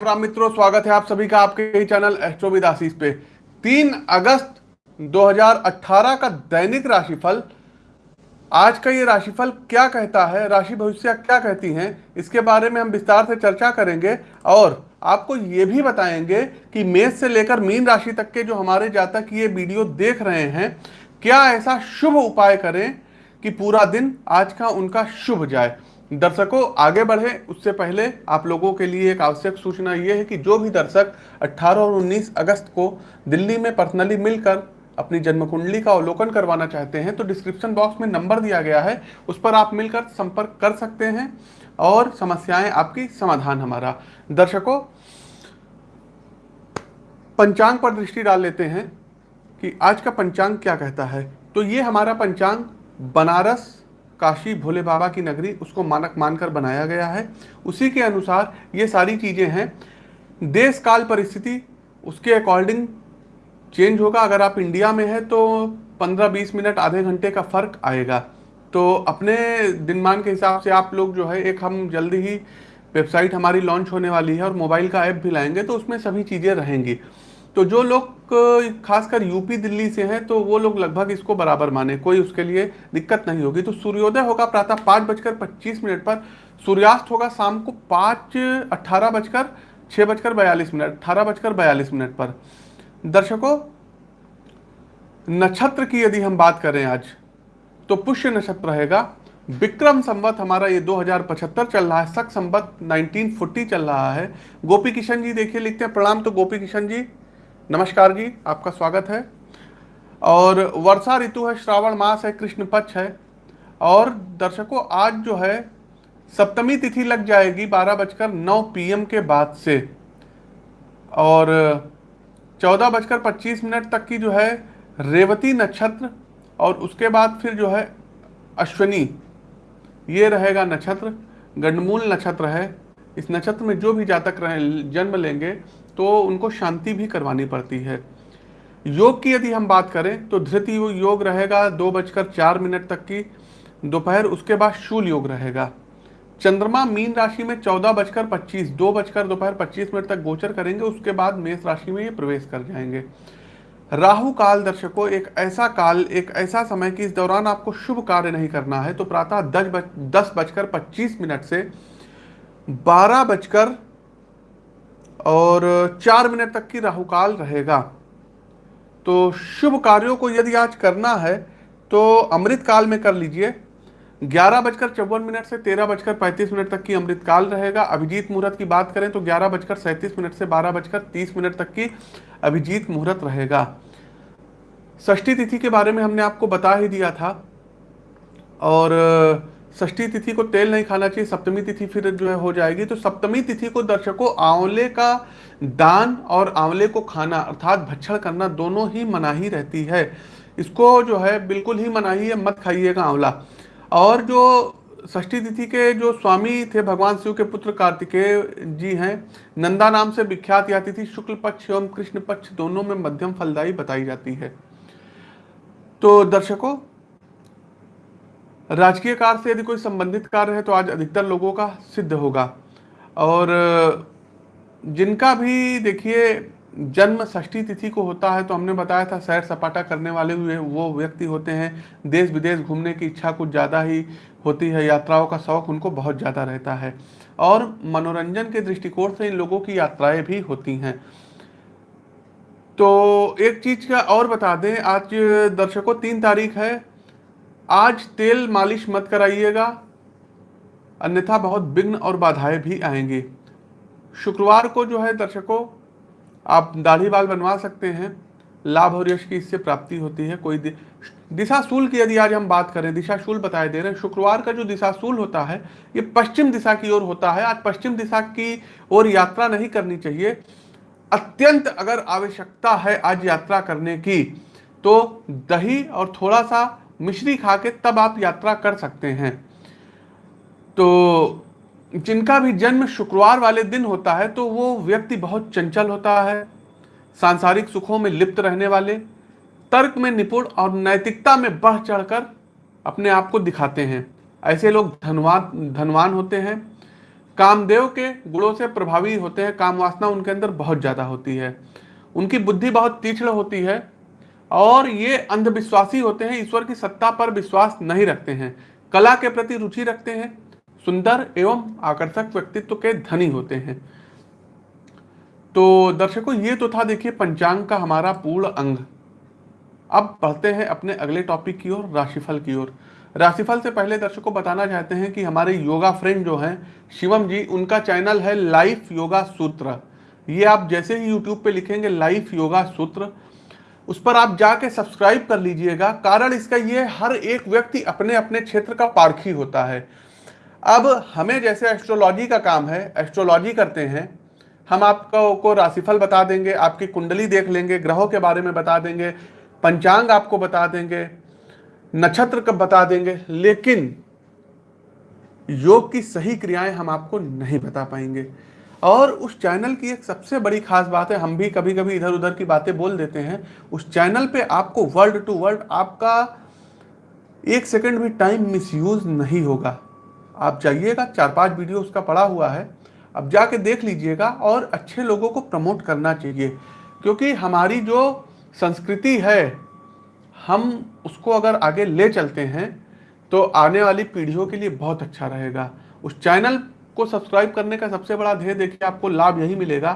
राम मित्रों, स्वागत है आप सभी का आपके ही चैनल एस्ट्रोविद आशीष पे। 3 अगस्त 2018 का दैनिक राशिफल। आज का ये राशिफल क्या कहता है? राशि भविष्य क्या कहती हैं? इसके बारे में हम विस्तार से चर्चा करेंगे और आपको ये भी बताएँगे कि मेष से लेकर मीन राशि तक के जो हमारे जातक ये वीडियो देख रहे हैं, क्या ऐसा शुभ उपाय करें कि पूरा दिन आज का उनका शुभ जाए? दर्शकों, आगे बढ़े। उससे पहले आप लोगों के लिए एक आवश्यक सूचना यह है कि जो भी दर्शक 18 और 19 अगस्त को दिल्ली में पर्सनली मिलकर अपनी जन्म कुंडली का अवलोकन करवाना चाहते हैं तो डिस्क्रिप्शन बॉक्स में नंबर दिया गया है। उस पर आप मिलकर संपर्क कर सकते हैं और समस्याएँ आपकी समाधान हमारा। दर्शकों, पंचांग पर दृष्टि डाल लेते हैं कि आज का पंचांग क्या कहता है। तो ये हमारा पंचांग, बनारस काशी भोले बाबा की नगरी उसको मानक मानकर बनाया गया है। उसी के अनुसार ये सारी चीज़ें हैं। देश काल परिस्थिति उसके अकॉर्डिंग चेंज होगा। अगर आप इंडिया में है तो 15-20 मिनट, आधे घंटे का फ़र्क आएगा। तो अपने दिनमान के हिसाब से आप लोग जो है, एक हम जल्दी ही वेबसाइट हमारी लॉन्च होने वाली है और मोबाइल का ऐप भी लाएँगे तो उसमें सभी चीज़ें रहेंगी। तो जो लोग खासकर यूपी, दिल्ली से हैं तो वो लोग लगभग इसको बराबर माने। कोई उसके लिए दिक्कत नहीं होगी। तो सूर्योदय होगा प्रातः पाँच बजकर पच्चीस मिनट पर, सूर्यास्त होगा शाम को पाँच अट्ठारह बजकर छः बजकर बयालीस मिनट, अठारह बजकर बयालीस मिनट पर। दर्शकों, नक्षत्र की यदि हम बात करें आज तो पुष्य नक्षत्र रहेगा। विक्रम संवत हमारा ये 2075 चल रहा है, सख संवत 1940 चल रहा है। गोपी किशन जी देखिए लिखते हैं, प्रणाम तो गोपी किशन जी। नमस्कार जी, आपका स्वागत है। और वर्षा ऋतु है, श्रावण मास है, कृष्ण पक्ष है। और दर्शकों, आज जो है, सप्तमी तिथि लग जाएगी बारह बजकर नौ पी के बाद से। और चौदह बजकर पच्चीस मिनट तक की जो है, रेवती नक्षत्र और उसके बाद फिर जो है, अश्वनी। ये रहेगा नक्षत्र, गंडमूल नक्षत्र है। इस नक्षत्र में जो भी जातक रहे, जन्म लेंगे तो उनको शांति भी करवानी पड़ती है। योग की यदि हम बात करें तो धृति योग रहेगा दो बजकर चार मिनट तक की। दोपहर उसके बाद शूल योग रहेगा। चंद्रमा मीन राशि में चौदह बजकर पच्चीस, दो बजकर दोपहर पच्चीस मिनट तक गोचर करेंगे, उसके बाद मेष राशि में ये प्रवेश कर जाएँगे। राहु काल दर्शकों, एक ऐसा काल, एक ऐसा समय कि इस दौरान आपको शुभ कार्य नहीं करना है तो प्रातः दस बज दस बजकर पच्चीस मिनट से बारह बजकर और चार मिनट तक की राहुकाल रहेगा। तो शुभ कार्यों को यदि आज करना है तो अमृत काल में कर लीजिए। ग्यारह बजकर चौवन मिनट से तेरह बजकर पैंतीस मिनट तक की अमृत काल रहेगा। अभिजीत मुहूर्त की बात करें तो ग्यारह बजकर सैंतीस मिनट से बारह बजकर तीस मिनट तक की अभिजीत मुहूर्त रहेगा। षष्ठी तिथि के बारे में हमने आपको बता ही दिया था। और षष्ठी तिथि को तेल नहीं खाना चाहिए, सप्तमी तिथि फिर जो है हो जाएगी। तो सप्तमी तिथि को दर्शकों, आंवले का दान और आंवले को खाना अर्थात भक्षण करना दोनों ही मनाही रहती है। इसको जो है बिल्कुल ही मनाही है, मत खाइएगा आंवला। और जो षष्ठी तिथि के जो स्वामी थे, भगवान शिव के पुत्र कार्तिकेय जी हैं, नंदा नाम से विख्यात यह तिथि शुक्ल पक्ष एवं कृष्ण पक्ष दोनों में मध्यम फलदायी बताई जाती है। तो दर्शकों राजकीय कार्य से यदि कोई संबंधित कार्य है तो आज अधिकतर लोगों का सिद्ध होगा। और जिनका भी देखिए जन्म षष्ठी तिथि को होता है तो हमने बताया था सैर सपाटा करने वाले हुए वो व्यक्ति होते हैं। देश विदेश घूमने की इच्छा कुछ ज़्यादा ही होती है, यात्राओं का शौक उनको बहुत ज़्यादा रहता है। और मनोरंजन के दृष्टिकोण से इन लोगों की यात्राएँ भी होती हैं। तो एक चीज़ का और बता दें, आज दर्शकों, तीन तारीख है आज तेल मालिश मत कराइएगा। अन्यथा बहुत विघ्न और बाधाएँ भी आएँगी। शुक्रवार को जो है दर्शकों, आप दाढ़ी बाल बनवा सकते हैं। लाभ और यश की इससे प्राप्ति होती है। कोई दिशा शूल की यदि आज हम बात करें, दिशा शूल बताए दे रहे हैं, शुक्रवार का जो दिशा शूल होता है, ये पश्चिम दिशा की ओर होता है। आज पश्चिम दिशा की ओर यात्रा नहीं करनी चाहिए। अत्यंत अगर आवश्यकता है आज यात्रा करने की तो दही और थोड़ा सा मिश्री खा के तब आप यात्रा कर सकते हैं। तो जिनका भी जन्म शुक्रवार वाले दिन होता है तो वो व्यक्ति बहुत चंचल होता है, सांसारिक सुखों में लिप्त रहने वाले, तर्क में निपुण और नैतिकता में बढ़ चढ़कर अपने आप को दिखाते हैं। ऐसे लोग धनवान धनवान होते हैं। कामदेव के गुणों से प्रभावी होते हैं, काम वासना उनके अंदर बहुत ज़्यादा होती है। उनकी बुद्धि बहुत तीक्ष्ण होती है। और ये अंधविश्वासी होते हैं, ईश्वर की सत्ता पर विश्वास नहीं रखते हैं। कला के प्रति रुचि रखते हैं, सुंदर एवं आकर्षक व्यक्तित्व के धनी होते हैं। तो दर्शकों, ये तो था देखिए पंचांग का हमारा पूर्ण अंग। अब बढ़ते हैं अपने अगले टॉपिक की ओर, राशिफल की ओर। राशिफल से पहले दर्शकों बताना चाहते हैं कि हमारे योगा फ्रेंड जो हैं, शिवम जी, उनका चैनल है लाइफ योगा सूत्र ये आप जैसे ही यूट्यूब पे लिखेंगे लाइफ योगा सूत्र उस पर आप जाके सब्सक्राइब कर लीजिएगा। कारण इसका ये, हर एक व्यक्ति अपने अपने क्षेत्र का पारखी होता है। अब हमें जैसे एस्ट्रोलॉजी का काम है एस्ट्रोलॉजी करते हैं। हम आपको को राशिफल बता देंगे, आपकी कुंडली देख लेंगे, ग्रहों के बारे में बता देंगे, पंचांग आपको बता देंगे, नक्षत्र कब बता देंगे, लेकिन योग की सही क्रियाएँ हम आपको नहीं बता पाएँगे। और उस चैनल की एक सबसे बड़ी खास बात है, हम भी कभी कभी इधर उधर की बातें बोल देते हैं, उस चैनल पे आपको वर्ड टू वर्ड आपका एक सेकंड भी टाइम मिसयूज नहीं होगा। आप जाइएगा, चार पाँच वीडियो उसका पड़ा हुआ है, अब जाके देख लीजिएगा और अच्छे लोगों को प्रमोट करना चाहिए, क्योंकि हमारी जो संस्कृति है, हम उसको अगर आगे ले चलते हैं तो आने वाली पीढ़ियों के लिए बहुत अच्छा रहेगा। उस चैनल को सब्सक्राइब करने का सबसे बड़ा ध्येय देखिए, आपको लाभ यही मिलेगा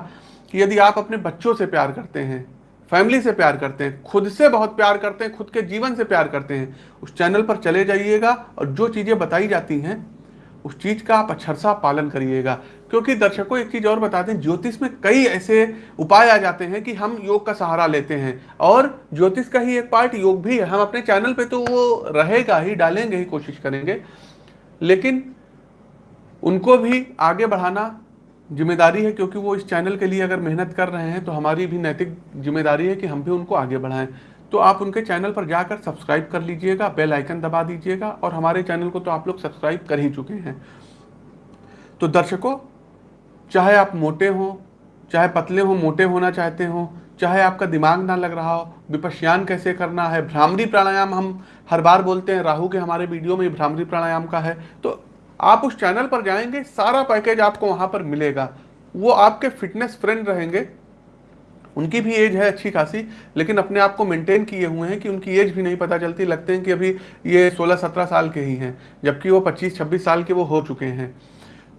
कि यदि आप अपने बच्चों से प्यार करते हैं, फैमिली से प्यार करते हैं, खुद से बहुत प्यार करते हैं, खुद के जीवन से प्यार करते हैं, उस चैनल पर चले जाइएगा और जो चीज़ें बताई जाती हैं, उस चीज़ का आप अक्षरशा पालन करिएगा। क्योंकि दर्शकों, एक चीज़ और बता दें, ज्योतिष में कई ऐसे उपाय आ जाते हैं कि हम योग का सहारा लेते हैं। और ज्योतिष का ही एक पार्ट, योग भी है। हम अपने चैनल पे तो वो रहेगा ही, डालेंगे ही, कोशिश करेंगे। लेकिन उनको भी आगे बढ़ाना ज़िम्मेदारी है, क्योंकि वो इस चैनल के लिए अगर मेहनत कर रहे हैं तो हमारी भी नैतिक ज़िम्मेदारी है कि हम भी उनको आगे बढ़ाएँ। तो आप उनके चैनल पर जाकर सब्सक्राइब कर लीजिएगा, बेल आइकन दबा दीजिएगा, और हमारे चैनल को तो आप लोग सब्सक्राइब कर ही चुके हैं। तो दर्शकों, चाहे आप मोटे हो, चाहे पतले हो, मोटे होना चाहते हो, चाहे आपका दिमाग ना लग रहा हो, विपश्यान कैसे करना है, भ्रामरी प्राणायाम हम हर बार बोलते हैं, राहु के हमारे वीडियो में भ्रामरी प्राणायाम का है तो आप उस चैनल पर जाएँगे, सारा पैकेज आपको वहाँ पर मिलेगा। वो आपके फिटनेस फ्रेंड रहेंगे। उनकी भी एज है अच्छी खासी, लेकिन अपने आप को मेंटेन किए हुए हैं कि उनकी एज भी नहीं पता चलती, लगते हैं कि अभी ये 16-17 साल के ही हैं, जबकि वो 25-26 साल के वो हो चुके हैं।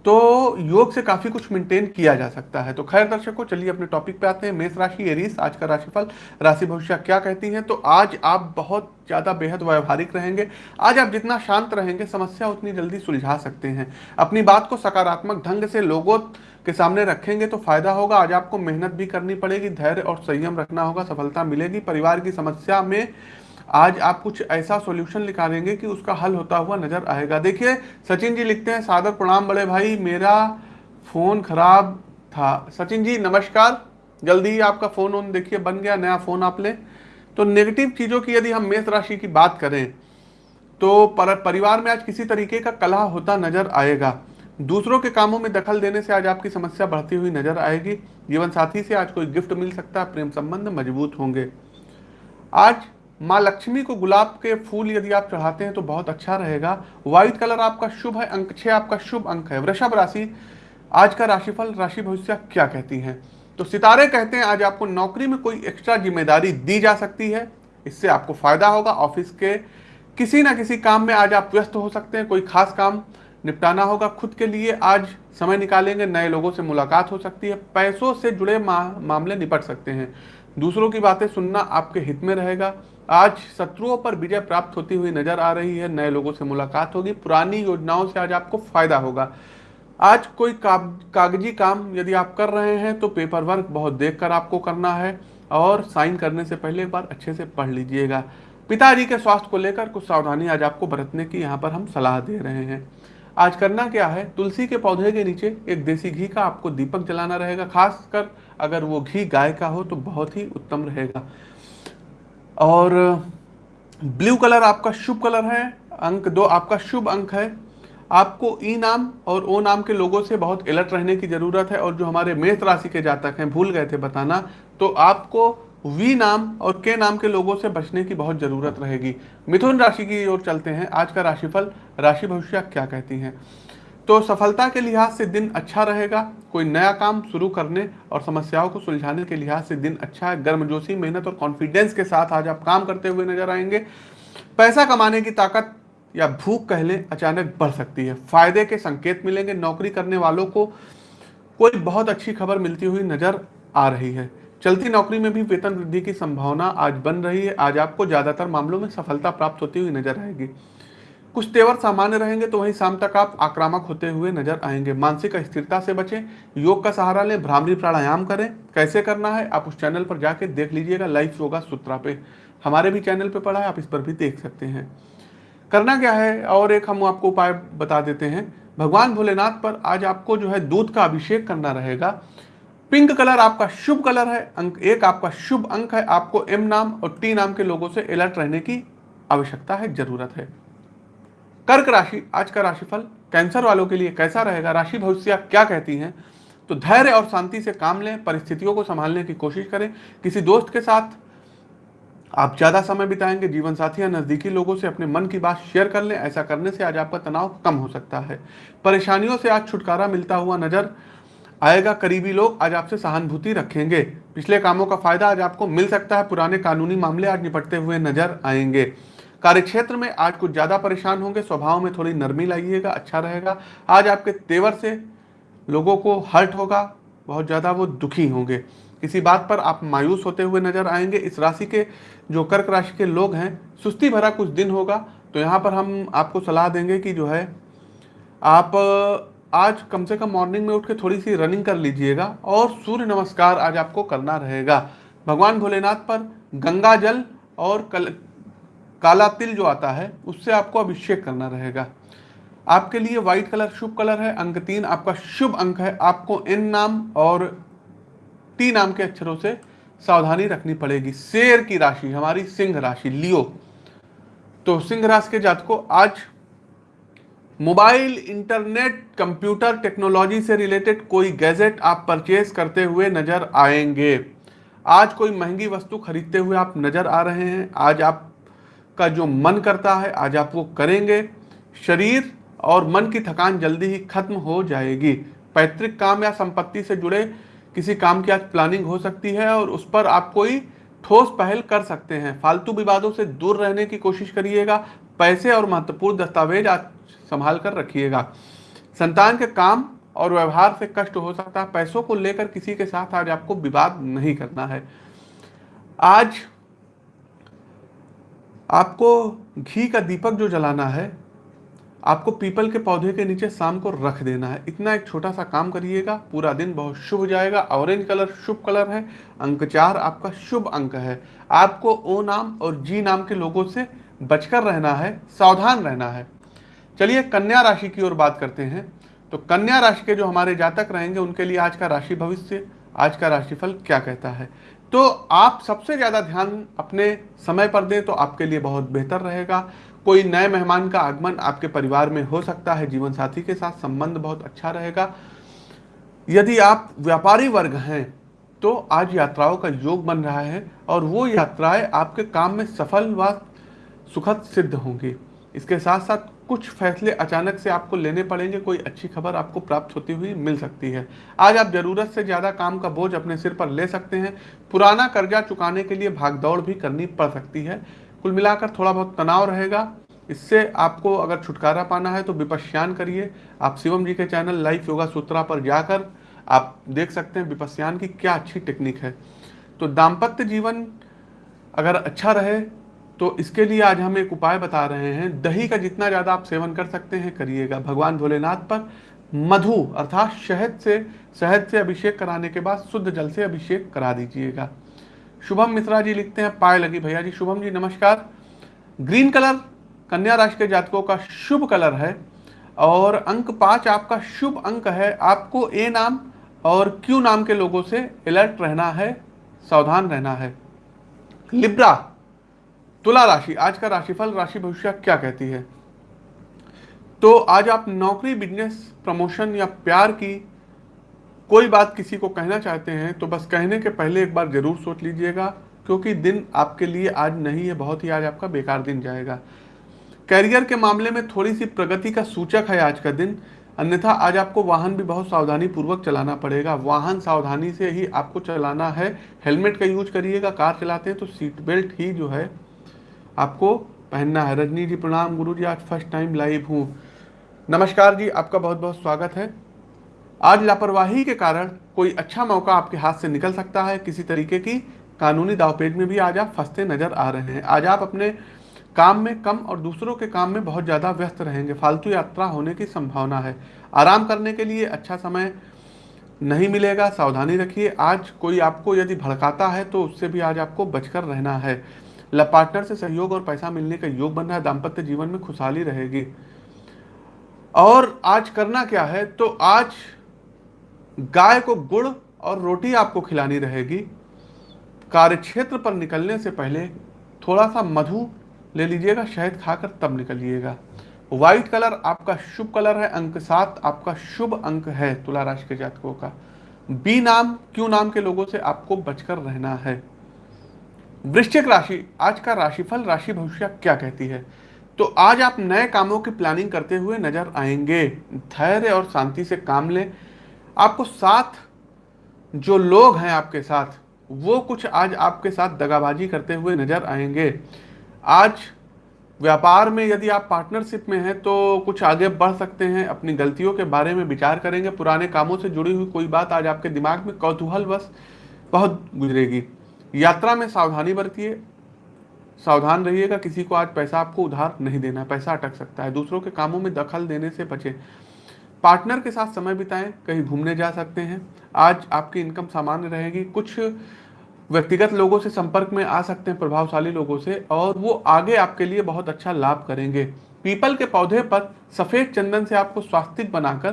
तो योग से काफ़ी कुछ मेंटेन किया जा सकता है। तो खैर दर्शकों, चलिए अपने टॉपिक पे आते हैं। मेष राशि एरीस आज का राशिफल, राशि भविष्य क्या कहती हैं? तो आज आप बहुत ज़्यादा बेहद व्यवहारिक रहेंगे। आज आप जितना शांत रहेंगे, समस्या उतनी जल्दी सुलझा सकते हैं। अपनी बात को सकारात्मक ढंग से लोगों के सामने रखेंगे तो फ़ायदा होगा। आज आपको मेहनत भी करनी पड़ेगी, धैर्य और संयम रखना होगा, सफलता मिलेगी। परिवार की समस्या में आज आप कुछ ऐसा सॉल्यूशन निकालेंगे कि उसका हल होता हुआ नज़र आएगा। देखिए सचिन जी लिखते हैं सादर प्रणाम बड़े भाई मेरा फ़ोन खराब था। सचिन जी नमस्कार। जल्दी ही आपका फ़ोन ऑन देखिए बन गया नया फ़ोन आप ले। तो नेगेटिव चीज़ों की यदि हम मेष राशि की बात करें तो पर, परिवार में आज किसी तरीके का कलह होता नज़र आएगा। दूसरों के कामों में दखल देने से आज आपकी समस्या बढ़ती हुई नज़र आएगी। जीवन साथी से आज कोई गिफ्ट मिल सकता है प्रेम संबंध मज़बूत होंगे। आज माँ लक्ष्मी को गुलाब के फूल यदि आप चढ़ाते हैं तो बहुत अच्छा रहेगा। व्हाइट कलर आपका शुभ है अंक छह आपका शुभ अंक है। वृषभ राशि आज का राशिफल राशि भविष्य क्या कहती हैं? तो सितारे कहते हैं आज आपको नौकरी में कोई एक्स्ट्रा ज़िम्मेदारी दी जा सकती है। इससे आपको फ़ायदा होगा। ऑफ़िस के किसी ना किसी काम में आज आप व्यस्त हो सकते हैं कोई खास काम निपटाना होगा खुद के लिए। आज समय निकालेंगे नए लोगों से मुलाकात हो सकती है। पैसों से जुड़े मा, मामले निपट सकते हैं। दूसरों की बातें सुनना आपके हित में रहेगा। आज शत्रुओं पर विजय प्राप्त होती हुई नज़र आ रही है। नए लोगों से मुलाकात होगी। पुरानी योजनाओं से आज आपको फ़ायदा होगा। आज कोई का, कागज़ी काम यदि आप कर रहे हैं तो पेपर वर्क बहुत देख कर आपको करना है और साइन करने से पहले एक बार अच्छे से पढ़ लीजिएगा। पिताजी के स्वास्थ्य को लेकर कुछ सावधानी आज आपको बरतने की यहाँ पर हम सलाह दे रहे हैं। आज करना क्या है? तुलसी के पौधे के नीचे एक देसी घी का आपको दीपक जलाना रहेगा। खासकर अगर वो घी गाय का हो तो बहुत ही उत्तम रहेगा। और ब्लू कलर आपका शुभ कलर है, अंक दो आपका शुभ अंक है। आपको ई नाम और ओ नाम के लोगों से बहुत अलर्ट रहने की ज़रूरत है और जो हमारे मेष राशि के जातक हैं, भूल गए थे बताना तो आपको वी नाम और के नाम के लोगों से बचने की बहुत ज़रूरत रहेगी। मिथुन राशि की ओर चलते हैं। आज का राशिफल राशि भविष्य क्या कहती हैं? तो सफलता के लिहाज से दिन अच्छा रहेगा, कोई नया काम शुरू करने और समस्याओं को सुलझाने के लिहाज से दिन अच्छा है। गर्मजोशी, मेहनत और कॉन्फिडेंस के साथ आज आप काम करते हुए नज़र आएँगे। पैसा कमाने की ताकत या भूख कह लें अचानक बढ़ सकती है। फ़ायदे के संकेत मिलेंगे, नौकरी करने वालों को कोई बहुत अच्छी खबर मिलती हुई नज़र आ रही है। चलती नौकरी में भी वेतन वृद्धि की संभावना आज बन रही है। आज आपको ज़्यादातर मामलों में सफलता प्राप्त होती हुई नज़र आएगी। कुछ तेवर सामान्य रहेंगे तो वहीं शाम तक आप आक्रामक होते हुए नज़र आएँगे। मानसिक स्थिरता से बचें, योग का सहारा लें, भ्रामरी प्राणायाम करें। कैसे करना है, आप उस चैनल पर जाके देख लीजिएगा लाइफ योगा सूत्रा पे। हमारे भी चैनल पे पढ़ा है, आप इस पर भी देख सकते हैं। करना क्या है? और एक हम आपको उपाय बता देते हैं। भगवान भोलेनाथ पर आज आपको जो है दूध का अभिषेक करना रहेगा। पिंक कलर आपका शुभ कलर है, अंक एक आपका शुभ अंक है। आपको एम नाम और टी नाम के लोगों से अलर्ट रहने की आवश्यकता है, ज़रूरत है। कर्क राशि, आज का राशिफल कैंसर वालों के लिए कैसा रहेगा? राशि भविष्य क्या कहती हैं? तो धैर्य और शांति से काम लें, परिस्थितियों को संभालने की कोशिश करें। किसी दोस्त के साथ आप ज़्यादा समय बिताएँगे जीवन साथी या नज़दीकी लोगों से अपने मन की बात शेयर कर लें। ऐसा करने से आज आपका तनाव कम हो सकता है। परेशानियों से आज छुटकारा मिलता हुआ नज़र आएगा। करीबी लोग आज आपसे सहानुभूति रखेंगे। पिछले कामों का फ़ायदा आज आपको मिल सकता है। पुराने कानूनी मामले आज निपटते हुए नज़र आएँगे। कार्यक्षेत्र में आज कुछ ज़्यादा परेशान होंगे, स्वभाव में थोड़ी नरमी लाइएगा अच्छा रहेगा। आज आपके तेवर से लोगों को हर्ट होगा, बहुत ज़्यादा वो दुखी होंगे। किसी बात पर आप मायूस होते हुए नज़र आएँगे। इस राशि के, जो कर्क राशि के लोग हैं, सुस्ती भरा कुछ दिन होगा। तो यहाँ पर हम आपको सलाह देंगे कि जो है, आप, आज कम से कम मॉर्निंग में उठ के थोड़ी सी रनिंग कर लीजिएगा और सूर्य नमस्कार आज आपको करना रहेगा। भगवान भोलेनाथ पर गंगा जल और कल काला तिल जो आता है, उससे आपको अभिषेक करना रहेगा। आपके लिए व्हाइट कलर शुभ कलर है, अंक तीन आपका शुभ अंक है। आपको एन नाम और टी नाम के अक्षरों से सावधानी रखनी पड़ेगी। शेर की राशि, हमारी सिंह राशि, लियो। तो सिंह राशि के जात को आज मोबाइल, इंटरनेट, कंप्यूटर, टेक्नोलॉजी से रिलेटेड कोई गैजेट आप परचेज करते हुए नज़र आएँगे। आज कोई महँगी वस्तु खरीदते हुए आप नज़र आ रहे हैं। आज आपका जो मन करता है, आज आप वो करेंगे। शरीर और मन की थकान जल्दी ही खत्म हो जाएगी। पैतृक काम या संपत्ति से जुड़े किसी काम की आज प्लानिंग हो सकती है और उस पर आप कोई ठोस पहल कर सकते हैं। फालतू विवादों से दूर रहने की कोशिश करिएगा। पैसे और महत्वपूर्ण दस्तावेज़ आज संभाल कर रखिएगा। संतान के काम और व्यवहार से कष्ट हो सकता है। पैसों को लेकर किसी के साथ आज आपको विवाद नहीं करना है। आज आपको घी का दीपक जो जलाना है, आपको पीपल के पौधे के नीचे शाम को रख देना है। इतना एक छोटा सा काम करिएगा, पूरा दिन बहुत शुभ जाएगा। ऑरेंज कलर, शुभ कलर है, अंक चार आपका शुभ अंक है। आपको ओ नाम और जी नाम के लोगों से बचकर रहना है, सावधान रहना है। चलिए कन्या राशि की ओर बात करते हैं। तो कन्या राशि के जो हमारे जातक रहेंगे, उनके लिए आज का राशि भविष्य, आज का राशिफल क्या कहता है? तो आप सबसे ज़्यादा ध्यान अपने समय पर दें तो आपके लिए बहुत बेहतर रहेगा। कोई नए मेहमान का आगमन आपके परिवार में हो सकता है, जीवन साथी के साथ संबंध बहुत अच्छा रहेगा। यदि आप व्यापारी वर्ग हैं तो आज यात्राओं का योग बन रहा है और वो यात्राएँ आपके काम में सफल व सुखद सिद्ध होंगी। इसके साथ साथ कुछ फैसले अचानक से आपको लेने पड़ेंगे, कोई अच्छी खबर आपको प्राप्त होती हुई मिल सकती है। आज आप ज़रूरत से ज़्यादा काम का बोझ अपने सिर पर ले सकते हैं। पुराना कर्जा चुकाने के लिए भागदौड़ भी करनी पड़ सकती है। कुल मिलाकर थोड़ा बहुत तनाव रहेगा। इससे आपको अगर छुटकारा पाना है तो विपश्यान करिए। आप शिवम जी के चैनल लाइफ योगा सूत्रा पर जाकर आप देख सकते हैं विपस्यान की क्या अच्छी टेक्निक है। तो दाम्पत्य जीवन अगर अच्छा रहे तो इसके लिए आज हम एक उपाय बता रहे हैं। दही का जितना ज़्यादा आप सेवन कर सकते हैं, करिएगा। भगवान भोलेनाथ पर मधु, अर्थात शहद से शहद से अभिषेक कराने के बाद शुद्ध जल से अभिषेक करा दीजिएगा। शुभम मिश्रा जी लिखते हैं, पाए लगी भैया जी। शुभम जी, नमस्कार। ग्रीन कलर कन्या राशि के जातकों का शुभ कलर है और अंक पाँच आपका शुभ अंक है। आपको ए नाम और क्यू नाम के लोगों से अलर्ट रहना है, सावधान रहना है। लिब्रा तुला राशि, आज का राशिफल, राशि भविष्य क्या कहती है? तो आज आप नौकरी बिज़नेस प्रमोशन या प्यार की कोई बात किसी को कहना चाहते हैं तो बस कहने के पहले एक बार ज़रूर सोच लीजिएगा, क्योंकि दिन आपके लिए आज नहीं है, बहुत ही आज आपका बेकार दिन जाएगा। कैरियर के मामले में थोड़ी सी प्रगति का सूचक है आज का दिन, अन्यथा आज आपको वाहन भी बहुत सावधानी पूर्वक चलाना पड़ेगा। वाहन सावधानी से ही आपको चलाना है, हेलमेट का यूज़ करिएगा, कार चलाते हैं तो सीट बेल्ट ही जो है आपको पहनना है। रजनी जी, प्रणाम। गुरु जी, आज फ़र्स्ट टाइम लाइव हूँ। नमस्कार जी, आपका बहुत बहुत स्वागत है। आज लापरवाही के कारण कोई अच्छा मौका आपके हाथ से निकल सकता है। किसी तरीके की कानूनी दावपेज में भी आज आप फंसते नज़र आ रहे हैं। आज आप अपने काम में कम और दूसरों के काम में बहुत ज़्यादा व्यस्त रहेंगे। फालतू यात्रा होने की संभावना है। आराम करने के लिए अच्छा समय नहीं मिलेगा। सावधानी रखिए। आज कोई आपको यदि भड़काता है तो उससे भी आज आपको बचकर रहना है। पार्टनर से सहयोग और पैसा मिलने का योग बन रहा है दाम्पत्य जीवन में खुशहाली रहेगी। और आज करना क्या है? तो आज गाय को गुड़ और रोटी आपको खिलानी रहेगी। कार्य क्षेत्र पर निकलने से पहले थोड़ा सा मधु ले लीजिएगा, शहद खाकर तब निकलिएगा। व्हाइट कलर आपका शुभ कलर है, अंक सात आपका शुभ अंक है तुला राशि के जातकों का। बी नाम क्यू नाम के लोगों से आपको बचकर रहना है। वृश्चिक राशि, आज का राशिफल, राशि भविष्य क्या कहती है? तो आज आप नए कामों की प्लानिंग करते हुए नज़र आएँगे। धैर्य और शांति से काम लें। आपको साथ जो लोग हैं आपके साथ, वो कुछ आज आपके साथ दगाबाजी करते हुए नज़र आएँगे। आज व्यापार में यदि आप पार्टनरशिप में हैं तो कुछ आगे बढ़ सकते हैं, अपनी गलतियों के बारे में विचार करेंगे। पुराने कामों से जुड़ी हुई कोई बात आज आपके दिमाग में कौतूहल बस बहुत गुजरेगी। यात्रा में सावधानी बरतिए। सावधान रहिएगा, किसी को आज पैसा आपको उधार नहीं देना पैसा अटक सकता है। दूसरों के कामों में दखल देने से बचे। पार्टनर के साथ समय बिताएँ, कहीं घूमने जा सकते हैं। आज आपकी इनकम सामान्य रहेगी। कुछ व्यक्तिगत लोगों से संपर्क में आ सकते हैं, प्रभावशाली लोगों से, और वो आगे आपके लिए बहुत अच्छा लाभ करेंगे। पीपल के पौधे पर सफ़ेद चंदन से आपको स्वास्थ्य बनाकर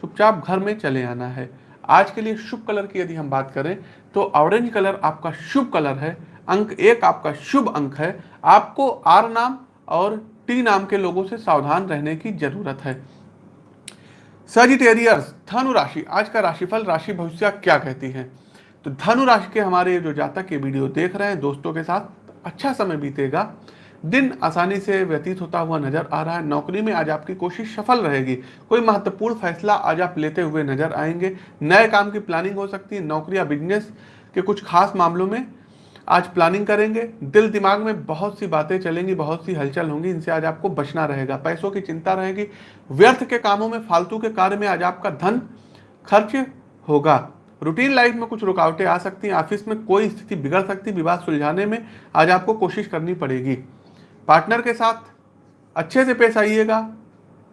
चुपचाप घर में चले आना है। आज के लिए शुभ कलर की यदि हम बात करें तो ऑरेंज कलर आपका शुभ कलर है, अंक एक आपका शुभ अंक है। आपको आर नाम और टी नाम के लोगों से सावधान रहने की ज़रूरत है। सजिटेरियर्स धनु राशि, आज का राशिफल, राशि भविष्य क्या कहती है? तो धनु राशि के हमारे जो जातक ये वीडियो देख रहे हैं, दोस्तों के साथ अच्छा समय बीतेगा। दिन आसानी से व्यतीत होता हुआ नज़र आ रहा है। नौकरी में आज आपकी कोशिश सफल रहेगी। कोई महत्वपूर्ण फैसला आज आप लेते हुए नज़र आएँगे। नए काम की प्लानिंग हो सकती है। नौकरी या बिज़नेस के कुछ खास मामलों में आज प्लानिंग करेंगे। दिल दिमाग में बहुत सी बातें चलेंगी, बहुत सी हलचल होंगी। इनसे आज आपको बचना रहेगा। पैसों की चिंता रहेगी। व्यर्थ के कामों में, फालतू के कार्य में आज आपका धन खर्च होगा। रूटीन लाइफ में कुछ रुकावटें आ सकती हैं। ऑफ़िस में कोई स्थिति बिगड़ सकती है विवाद सुलझाने में आज आपको कोशिश करनी पड़ेगी। पार्टनर के साथ अच्छे से पेश आइएगा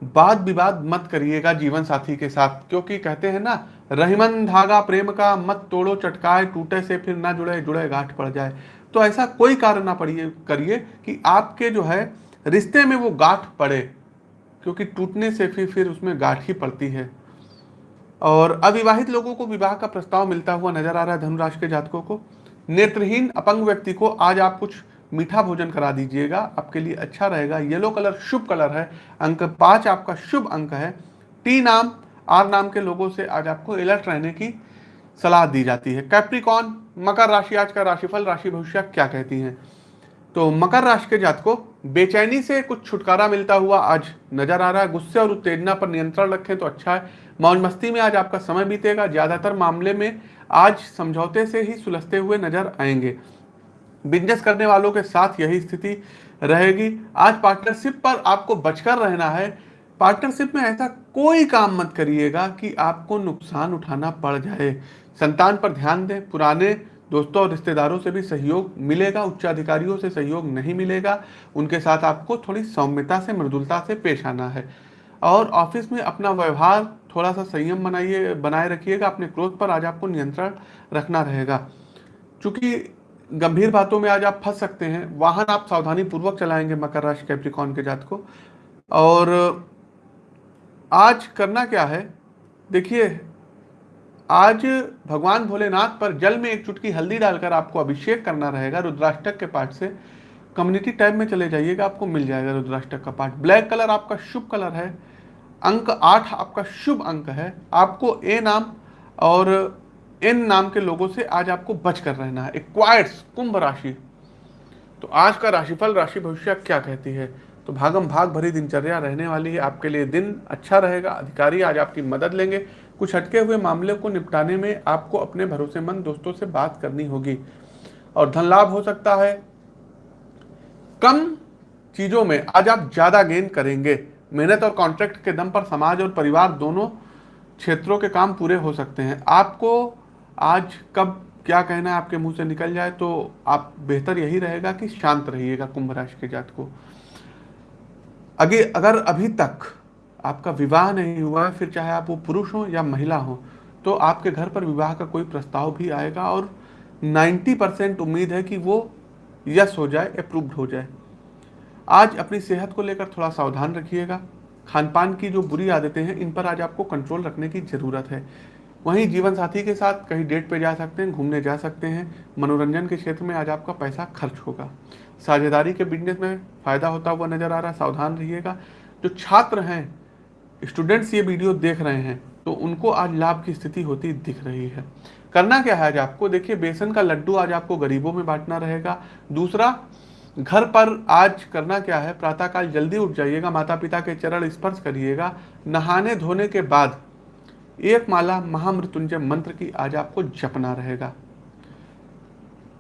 वाद विवाद मत करिएगा जीवन साथी के साथ, क्योंकि कहते हैं ना, रहीमन धागा प्रेम का मत तोड़ो, चटकाए, टूटे से फिर ना जुड़े जुड़े गांठ पड़ जाए। तो ऐसा कोई कारण ना पड़िए, करिए कि आपके जो है, रिश्ते में वो गांठ पड़े, क्योंकि टूटने से फिर फिर उसमें गांठ ही पड़ती है। और अविवाहित लोगों को विवाह का प्रस्ताव मिलता हुआ नज़र आ रहा है धनुराशि के जातकों को। नेत्रहीन, अपंग व्यक्ति को आज आप कुछ मीठा भोजन करा दीजिएगा, आपके लिए अच्छा रहेगा। येलो कलर शुभ कलर है, अंक पाँच आपका शुभ अंक है। टी नाम, आर नाम के लोगों से आज आपको अलर्ट रहने की सलाह दी जाती है। कैप्रिकॉन, मकर राशि, आज का राशिफल, राशि भविष्य क्या कहती हैं? तो मकर राशि के जात को बेचैनी से कुछ छुटकारा मिलता हुआ आज नज़र आ रहा है। गुस्से और उत्तेजना पर नियंत्रण रखें तो अच्छा है। मौज मस्ती में आज आपका समय बीतेगा। ज़्यादातर मामले में आज समझौते से ही सुलझते हुए नज़र आएँगे। बिज़नेस करने वालों के साथ यही स्थिति रहेगी। आज पार्टनरशिप पर आपको बचकर रहना है। पार्टनरशिप में ऐसा कोई काम मत करिएगा कि आपको नुकसान उठाना पड़ जाए। संतान पर ध्यान दें। पुराने दोस्तों और रिश्तेदारों से भी सहयोग मिलेगा। उच्चाधिकारियों से सहयोग नहीं मिलेगा। उनके साथ आपको थोड़ी सौम्यता से, मृदुलता से पेश आना है। और ऑफ़िस में अपना व्यवहार थोड़ा सा संयम बनाइए, बनाए रखिएगा। अपने क्रोध पर आज आपको नियंत्रण रखना रहेगा। चूँकि गंभीर बातों में आज आप फंस सकते हैं। वाहन आप सावधानी पूर्वक चलाएँगे मकर राशि कैप्रिकॉन के जात को। और आज करना क्या है? देखिए, आज भगवान भोलेनाथ पर जल में एक चुटकी हल्दी डालकर आपको अभिषेक करना रहेगा। रुद्राष्टक के पाठ से कम्युनिटी टैब में चले जाइएगा, आपको मिल जाएगा रुद्राष्टक का पाठ। ब्लैक कलर आपका शुभ कलर है। अंक आठ आपका शुभ अंक है। आपको ए नाम और इन नाम के लोगों से आज आपको बच कर रहना है। एक्वायर्स कुंभ राशि। तो आज का राशिफल, राशि भविष्य क्या कहती है? तो भागम भाग भरी दिनचर्या रहने वाली है। आपके लिए दिन अच्छा रहेगा। अधिकारी आज आपकी मदद लेंगे। कुछ हटके हुए मामले को निपटाने में आपको अपने भरोसेमंद दोस्तों से बात करनी होगी। और धन लाभ हो सकता है। कम चीज़ों में आज आप ज़्यादा गेन करेंगे। मेहनत और कॉन्ट्रैक्ट के दम पर समाज और परिवार दोनों क्षेत्रों के काम पूरे हो सकते हैं। आपको आज कब क्या कहना है आपके मुँह से निकल जाए तो आप बेहतर यही रहेगा कि शांत रहिएगा कुंभ राशि के जात को। अगे, अगर अभी तक आपका विवाह नहीं हुआ है फिर चाहे आप वो पुरुष हो या महिला हो तो आपके घर पर विवाह का कोई प्रस्ताव भी आएगा और 90 परसेंट उम्मीद है कि वो यस हो जाए, अप्रूव्ड हो जाए। आज अपनी सेहत को लेकर थोड़ा सावधान रखिएगा। खान पान की जो बुरी आदतें हैं, इन पर आज आपको कंट्रोल रखने की ज़रूरत है। वहीं जीवन साथी के साथ कहीं डेट पे जा सकते हैं, घूमने जा सकते हैं। मनोरंजन के क्षेत्र में आज आपका पैसा खर्च होगा। साझेदारी के बिज़नेस में फ़ायदा होता हुआ नज़र आ रहा है सावधान रहिएगा। जो छात्र हैं स्टूडेंट्स ये वीडियो देख रहे हैं तो उनको आज लाभ की स्थिति होती दिख रही है। करना क्या है आज आपको? देखिए, बेसन का लड्डू आज आपको गरीबों में बांटना रहेगा। दूसरा, घर पर आज करना क्या है? प्रातःकाल जल्दी उठ जाइएगा माता पिता के चरण स्पर्श करिएगा। नहाने धोने के बाद एक माला महामृत्युंजय मंत्र की आज आपको जपना रहेगा।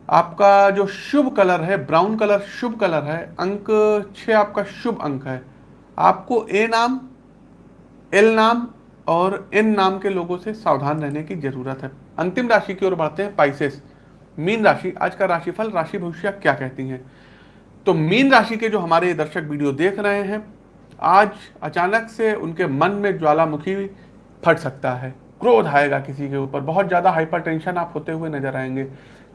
आपका जो शुभ कलर है, ब्राउन कलर शुभ कलर है, अंक छ आपका शुभ अंक है। आपको ए नाम, एल नाम और एन नाम के लोगों से सावधान रहने की ज़रूरत है। अंतिम राशि की ओर बढ़ते हैं पाइसेस मीन राशि, आज का राशिफल, राशि भविष्य क्या कहती हैं? तो मीन राशि के जो हमारे दर्शक वीडियो देख रहे हैं, आज अचानक से उनके मन में ज्वालामुखी फट सकता है। क्रोध आएगा किसी के ऊपर। बहुत ज़्यादा हाइपर टेंशन आप होते हुए नज़र आएँगे।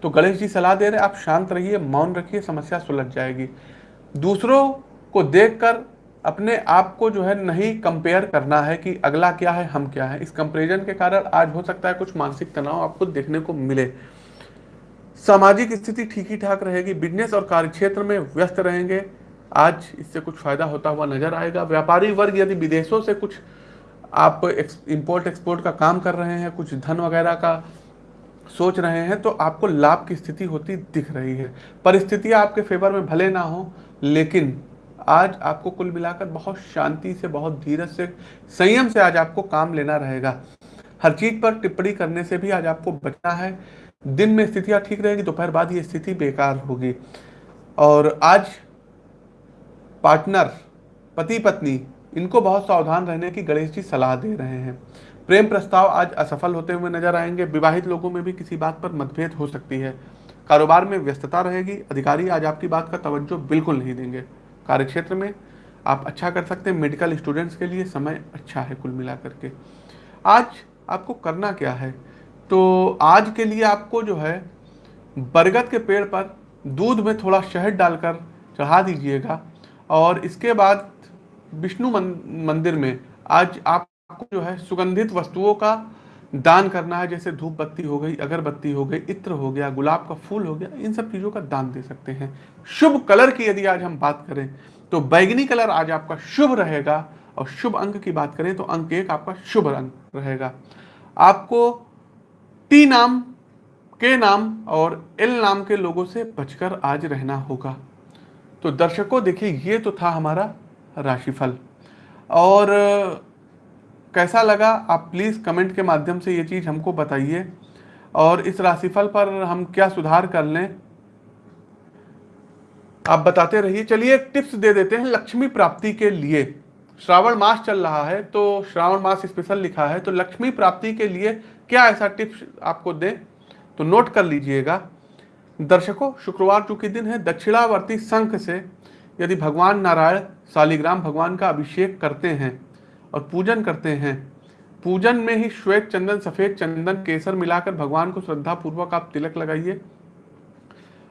तो गणेश जी सलाह दे रहे आप शांत रहिए, मौन रखिए, समस्या सुलझ जाएगी। दूसरों को देखकर अपने आप को जो है नहीं कंपेयर करना है कि अगला क्या है, हम क्या है। इस कंपेरिजन के कारण आज हो सकता है कुछ मानसिक तनाव आपको देखने को मिले। सामाजिक स्थिति ठीक ही ठाक रहेगी बिज़नेस और कार्य क्षेत्र में व्यस्त रहेंगे। आज इससे कुछ फ़ायदा होता हुआ नज़र आएगा। व्यापारी वर्ग, यदि विदेशों से कुछ आप इंपोर्ट एक्सपोर्ट का काम कर रहे हैं, कुछ धन वगैरह का सोच रहे हैं तो आपको लाभ की स्थिति होती दिख रही है। परिस्थितियाँ आपके फेवर में भले ना हो, लेकिन आज आपको कुल मिलाकर बहुत शांति से, बहुत धीरज से, संयम से आज आपको काम लेना रहेगा। हर चीज़ पर टिप्पणी करने से भी आज आपको बचना है। दिन में स्थितियाँ ठीक रहेगी, दोपहर बाद ये स्थिति बेकार होगी। और आज पार्टनर पति पत्नी इनको बहुत सावधान रहने की गणेश जी सलाह दे रहे हैं। प्रेम प्रस्ताव आज असफल होते हुए नज़र आएँगे। विवाहित लोगों में भी किसी बात पर मतभेद हो सकती है। कारोबार में व्यस्तता रहेगी। अधिकारी आज आपकी बात का तवज्जो बिल्कुल नहीं देंगे। कार्य क्षेत्र में आप अच्छा कर सकते हैं। मेडिकल स्टूडेंट्स के लिए समय अच्छा है कुल मिला करके आज आपको करना क्या है? तो आज के लिए आपको जो है, बरगद के पेड़ पर दूध में थोड़ा शहद डालकर चढ़ा दीजिएगा और इसके बाद विष्णु मंदिर में आज आपको जो है सुगंधित वस्तुओं का दान करना है, जैसे धूप बत्ती हो गई, अगरबत्ती हो गई, इत्र हो गया, गुलाब का फूल हो गया, इन सब चीज़ों का दान दे सकते हैं। शुभ कलर की यदि आज हम बात करें तो बैगनी कलर आज आपका शुभ रहेगा, और शुभ अंक की बात करें तो अंक एक आपका शुभ अंक रहेगा। आपको टी नाम, के नाम और एल नाम के लोगों से बचकर आज रहना होगा। तो दर्शकों, देखिए, ये तो था हमारा राशिफल। और, कैसा लगा? आप प्लीज़ कमेंट के माध्यम से ये चीज़ हमको बताइए। और इस राशिफल पर हम क्या सुधार कर लें? आप बताते रहिए। चलिए एक टिप्स दे देते हैं लक्ष्मी प्राप्ति के लिए। श्रावण मास चल रहा है तो श्रावण मास स्पेशल लिखा है तो लक्ष्मी प्राप्ति के लिए क्या ऐसा टिप्स आपको दें? तो नोट कर लीजिएगा। दर्शकों, शुक्रवार चूँकि दिन है, दक्षिणावर्ती संख से यदि भगवान नारायण शालिग्राम भगवान का अभिषेक करते हैं और पूजन करते हैं। पूजन में ही श्वेत चंदन, सफ़ेद चंदन, केसर मिलाकर भगवान को श्रद्धा पूर्वक आप तिलक लगाइए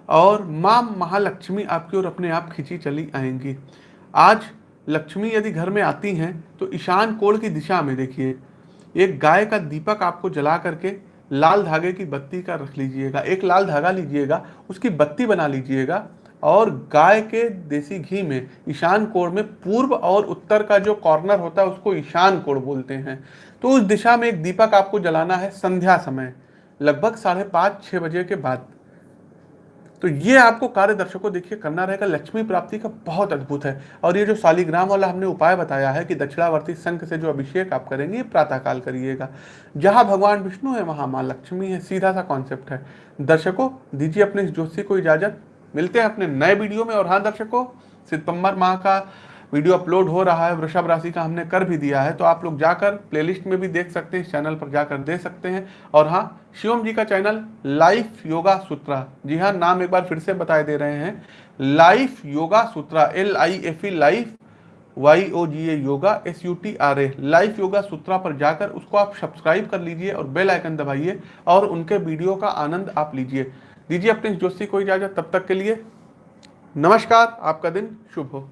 और माँ महालक्ष्मी आपकी ओर अपने आप खिंची चली आएँगी। आज लक्ष्मी यदि घर में आती हैं तो ईशान कोण की दिशा में देखिए। एक गाय का दीपक आपको जला करके लाल धागे की बत्ती का रख लीजिएगा, एक लाल धागा लीजिएगा, उसकी बत्ती बना लीजिएगा और गाय के देसी घी में, ईशान कोण में पूर्व और उत्तर का जो कॉर्नर होता है, उसको ईशान कोण बोलते हैं। तो उस दिशा में एक दीपक आपको जलाना है संध्या समय, लगभग साढ़े पाँच छः बजे के बाद। तो ये आपको कार्य दर्शकों देखिए, करना रहेगा। लक्ष्मी प्राप्ति का बहुत अद्भुत है। और ये जो शालिग्राम वाला हमने उपाय बताया है कि दक्षिणावर्ती संघ से जो अभिषेक आप करेंगे, ये प्रातःकाल करिएगा। जहाँ भगवान विष्णु है, वहाँ माँ लक्ष्मी है। सीधा सा कॉन्सेप्ट है। दर्शकों, दीजिए अपने इस ज्योतिषी को इजाज़त। मिलते हैं अपने नए वीडियो में। और हाँ दर्शकों सितंबर माह का वीडियो अपलोड हो रहा है, वृषभ राशि का हमने कर भी दिया है तो आप लोग जाकर प्लेलिस्ट में भी देख सकते हैं चैनल पर जाकर दे सकते हैं। और हाँ शिवम जी का चैनल लाइफ योगा सूत्रा। जी हाँ नाम एक बार फिर से बताए दे रहे हैं। Life yoga Sutra L I F E life Y O G A yoga S U T R A life yoga Sutra पर जाकर उसको आप सब्सक्राइब कर लीजिए और बेल आइकन दबाइए और उनके वीडियो का आनंद आप लीजिए। दीजिए अपने जोशी को इजाज़त तब तक के लिए नमस्कार आपका दिन शुभ हो।